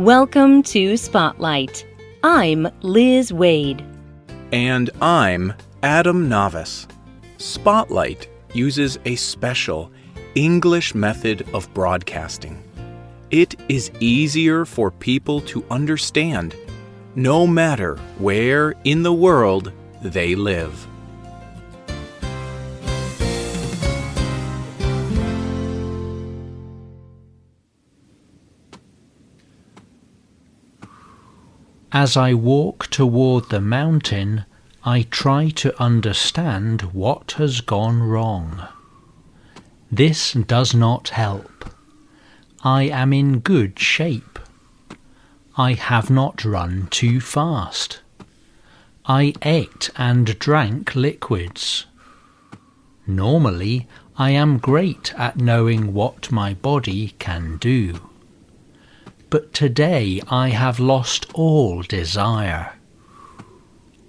Welcome to Spotlight. I'm Liz Wade. And I'm Adam Navis. Spotlight uses a special English method of broadcasting. It is easier for people to understand, no matter where in the world they live. As I walk toward the mountain, I try to understand what has gone wrong. This does not help. I am in good shape. I have not run too fast. I ate and drank liquids. Normally, I am great at knowing what my body can do but today I have lost all desire.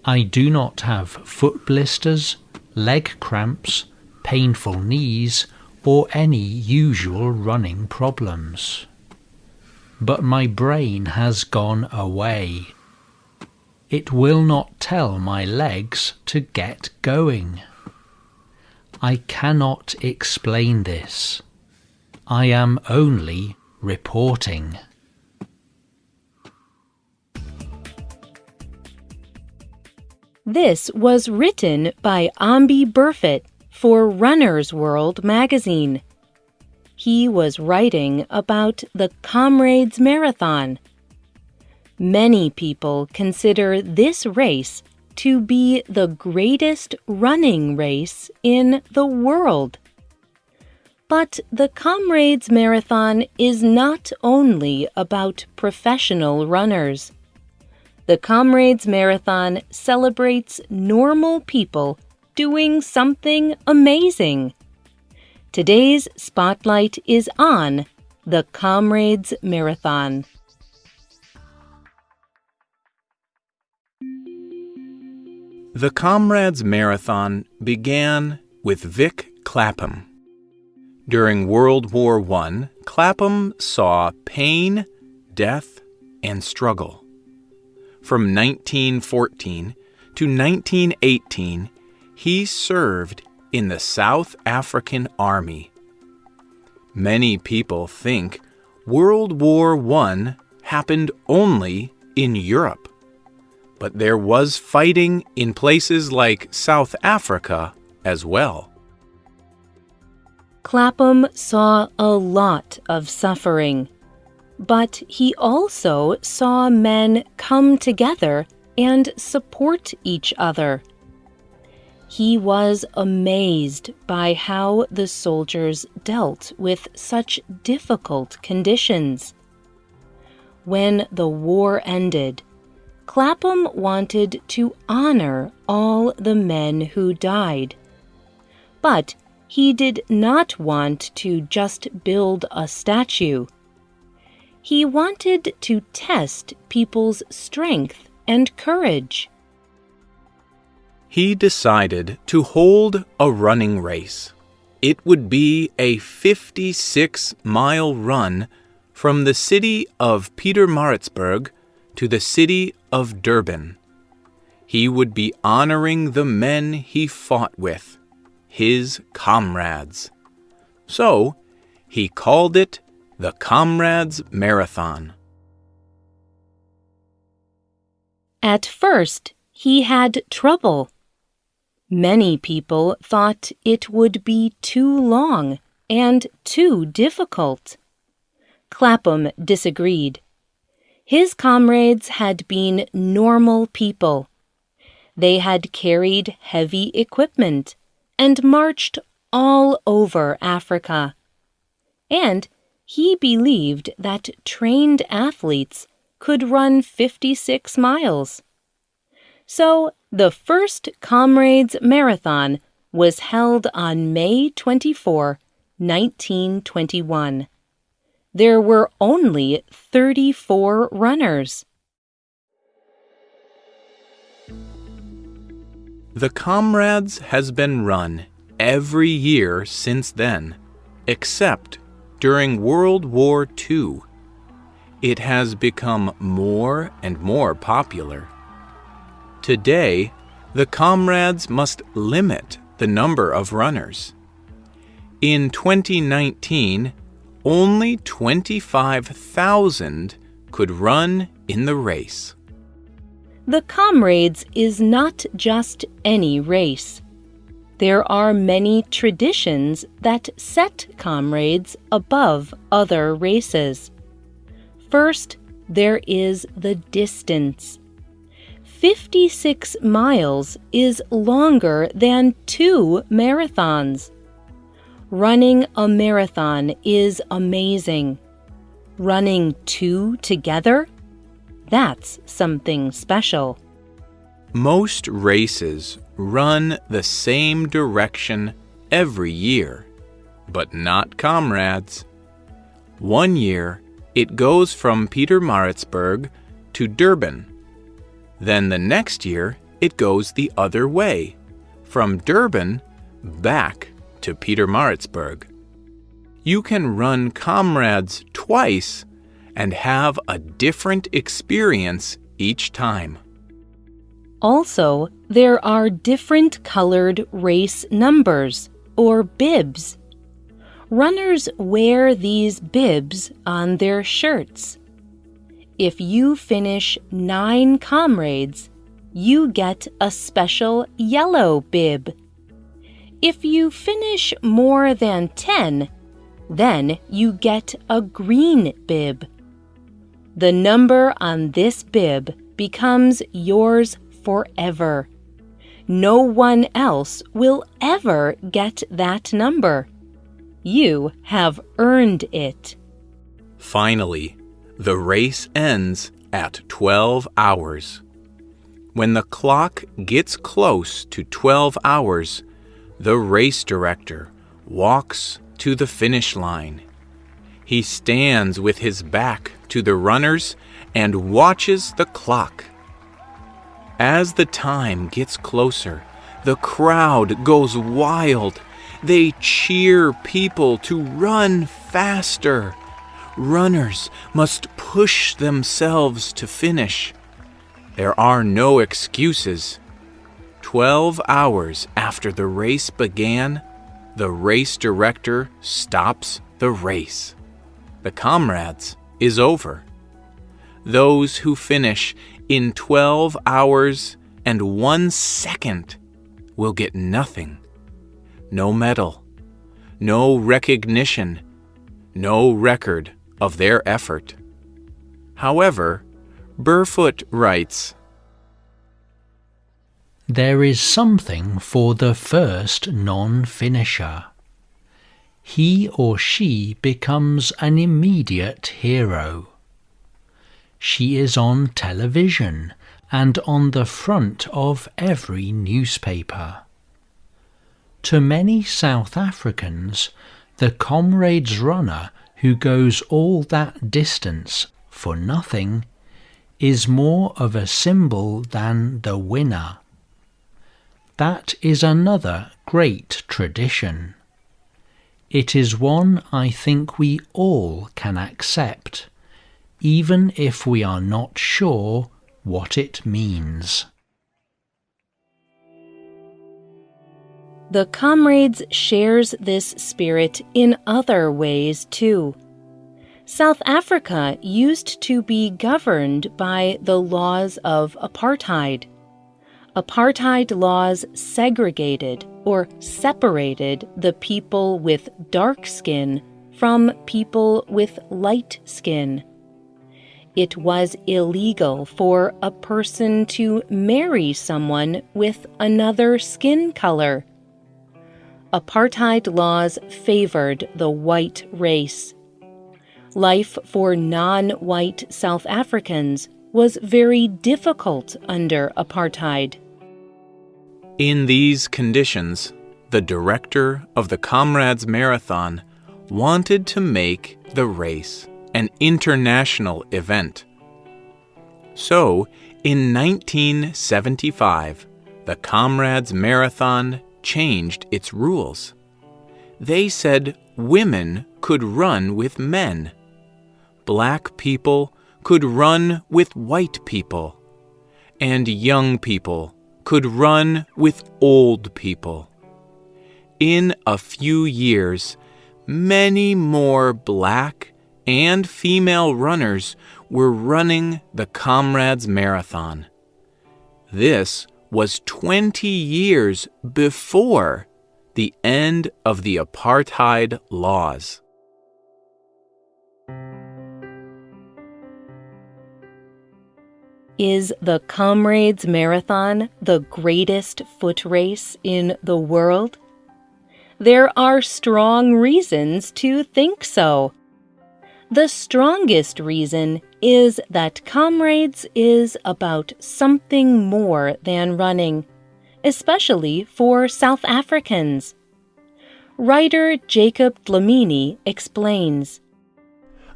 I do not have foot blisters, leg cramps, painful knees, or any usual running problems. But my brain has gone away. It will not tell my legs to get going. I cannot explain this. I am only reporting. This was written by Amby Burfoot for Runner's World magazine. He was writing about the Comrades Marathon. Many people consider this race to be the greatest running race in the world. But the Comrades Marathon is not only about professional runners. The Comrades Marathon celebrates normal people doing something amazing. Today's spotlight is on the Comrades Marathon. The Comrades Marathon began with Vic Clapham. During World War I, Clapham saw pain, death, and struggle. From 1914 to 1918, he served in the South African Army. Many people think World War I happened only in Europe, but there was fighting in places like South Africa as well. Clapham saw a lot of suffering but he also saw men come together and support each other. He was amazed by how the soldiers dealt with such difficult conditions. When the war ended, Clapham wanted to honor all the men who died. But he did not want to just build a statue. He wanted to test people's strength and courage. He decided to hold a running race. It would be a 56 mile run from the city of Pietermaritzburg to the city of Durban. He would be honoring the men he fought with, his comrades. So he called it the Comrades Marathon. At first, he had trouble. Many people thought it would be too long and too difficult. Clapham disagreed. His comrades had been normal people. They had carried heavy equipment and marched all over Africa. And he believed that trained athletes could run 56 miles. So the first Comrades Marathon was held on May 24, 1921. There were only 34 runners. The Comrades has been run every year since then, except during World War II. it has become more and more popular. Today, the comrades must limit the number of runners. In 2019, only 25,000 could run in the race. The Comrades is not just any race. There are many traditions that set Comrades above other races. First, there is the distance. 56 miles is longer than two marathons. Running a marathon is amazing. Running two together? That's something special. Most races run the same direction every year, but not comrades. One year, it goes from Pietermaritzburg to Durban. Then the next year, it goes the other way, from Durban back to Pietermaritzburg. You can run comrades twice and have a different experience each time. Also, there are different colored race numbers, or bibs. Runners wear these bibs on their shirts. If you finish nine comrades, you get a special yellow bib. If you finish more than 10, then you get a green bib. The number on this bib becomes yours forever. No one else will ever get that number. You have earned it. Finally, the race ends at 12 hours. When the clock gets close to 12 hours, the race director walks to the finish line. He stands with his back to the runners and watches the clock. As the time gets closer, the crowd goes wild. They cheer people to run faster. Runners must push themselves to finish. There are no excuses. Twelve hours after the race began, the race director stops the race. The comrades is over. Those who finish in 12 hours and one second will get nothing. No medal, no recognition, no record of their effort. However, Burfoot writes There is something for the first non finisher. He or she becomes an immediate hero. She is on television and on the front of every newspaper. To many South Africans, the comrades runner who goes all that distance for nothing is more of a symbol than the winner. That is another great tradition. It is one I think we all can accept, even if we are not sure what it means. The Comrades shares this spirit in other ways too. South Africa used to be governed by the laws of apartheid. Apartheid laws segregated or separated the people with dark skin from people with light skin. It was illegal for a person to marry someone with another skin color. Apartheid laws favored the white race. Life for non white South Africans was very difficult under apartheid. In these conditions, the director of the Comrades Marathon wanted to make the race an international event. So, in 1975, the Comrades Marathon changed its rules. They said women could run with men. Black people could run with white people, and young people could run with old people. In a few years, many more black and female runners were running the Comrades Marathon. This was 20 years before the end of the apartheid laws. Is the Comrades Marathon the greatest foot race in the world? There are strong reasons to think so. The strongest reason is that Comrades is about something more than running, especially for South Africans. Writer Jacob Dlamini explains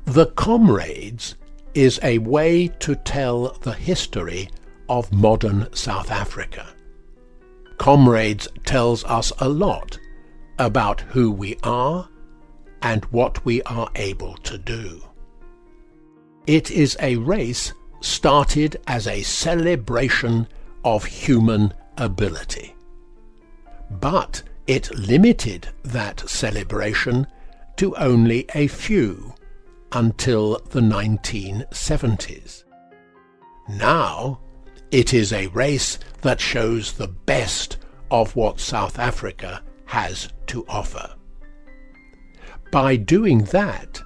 The Comrades is a way to tell the history of modern South Africa. Comrades tells us a lot about who we are and what we are able to do. It is a race started as a celebration of human ability. But it limited that celebration to only a few until the 1970s. Now, it is a race that shows the best of what South Africa has to offer. By doing that,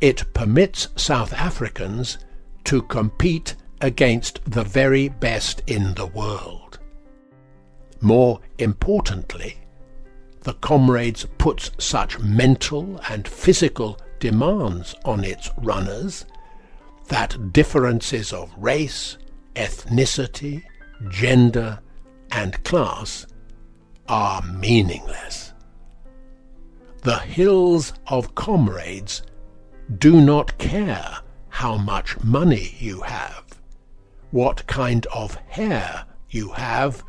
it permits South Africans to compete against the very best in the world. More importantly, the Comrades puts such mental and physical demands on its runners that differences of race, ethnicity, gender, and class are meaningless. The hills of comrades do not care how much money you have, what kind of hair you have,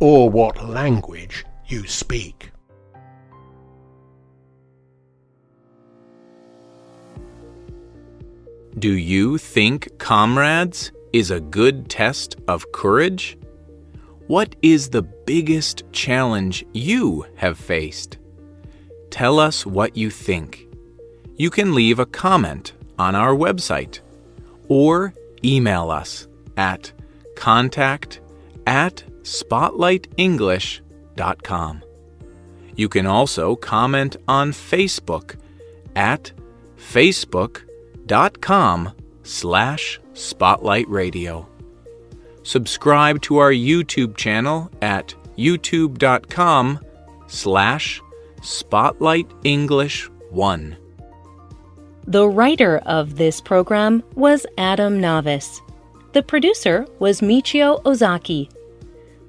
or what language you speak. Do you think Comrades is a good test of courage? What is the biggest challenge you have faced? Tell us what you think. You can leave a comment on our website or email us at contact at spotlightenglish.com. You can also comment on Facebook at Facebook.com com slash spotlight radio. Subscribe to our YouTube channel at youtube.com slash spotlight english 1. The writer of this program was Adam Navis. The producer was Michio Ozaki.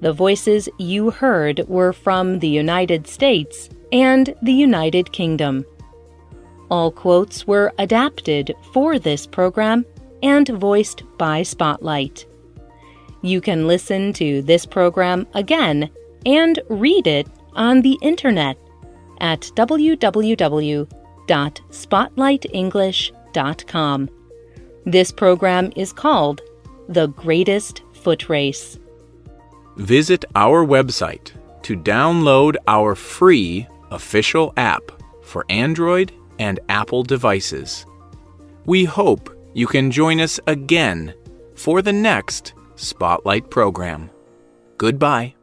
The voices you heard were from the United States and the United Kingdom. All quotes were adapted for this program and voiced by Spotlight. You can listen to this program again and read it on the internet at www.spotlightenglish.com. This program is called The Greatest Foot Race. Visit our website to download our free official app for Android and Apple devices. We hope you can join us again for the next Spotlight program. Goodbye.